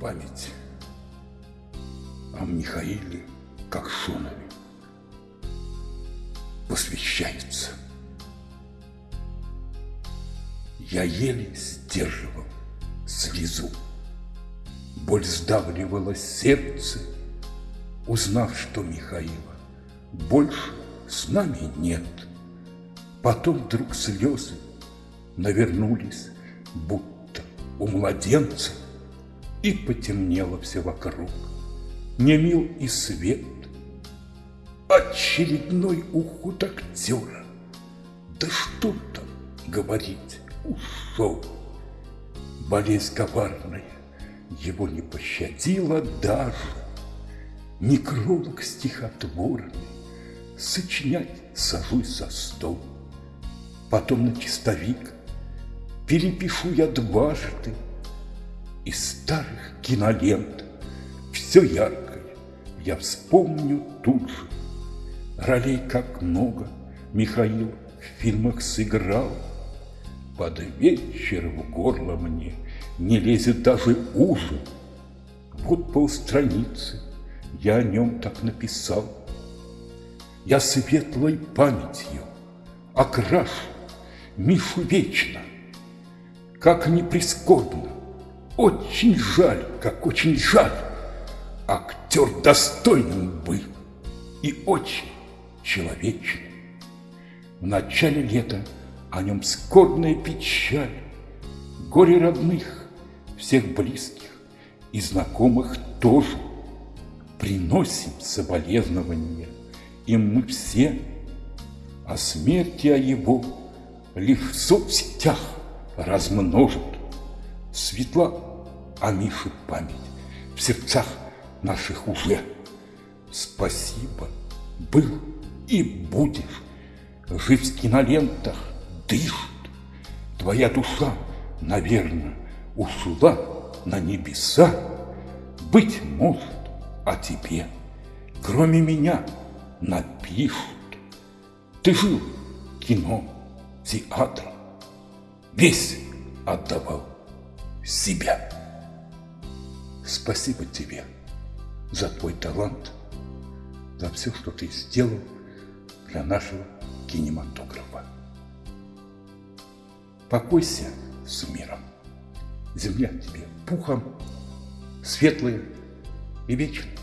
память о Михаиле Кокшунове посвящается. Я еле сдерживал слезу. Боль сдавливала сердце, узнав, что Михаила больше с нами нет. Потом вдруг слезы навернулись, будто у младенца, и потемнело все вокруг. Не мил и свет, очередной уход актера. Да что там говорить, ушел. Болезнь коварная его не пощадила даже. Некролог стихотворный, сочинять сажусь за стол. Потом на чистовик перепишу я дважды из старых кинолент все яркое я вспомню тут же. Ролей как много Михаил в фильмах сыграл. Под вечер в горло мне не лезет даже ужин. Вот полстраницы я о нем так написал. Я светлой памятью окрашу Мишу вечно. Как не прискорбно, очень жаль, как очень жаль. Актер достойным был и очень человечным. В начале лета о нем скорбная печаль, Горе родных, всех близких и знакомых тоже. Приносим соболезнования, и мы все о смерти о его лишь в соцсетях размножат. Светла о Мише память в сердцах наших уже. Спасибо, был и будешь, жив в кинолентах, дышит. Твоя душа, наверное, ушла на небеса. Быть может, о тебе, кроме меня, напишут. Ты жил кино, театр, весь отдавал себя. Спасибо тебе за твой талант, за все, что ты сделал для нашего кинематографа. Покойся с миром. Земля тебе пухом, светлая и вечная.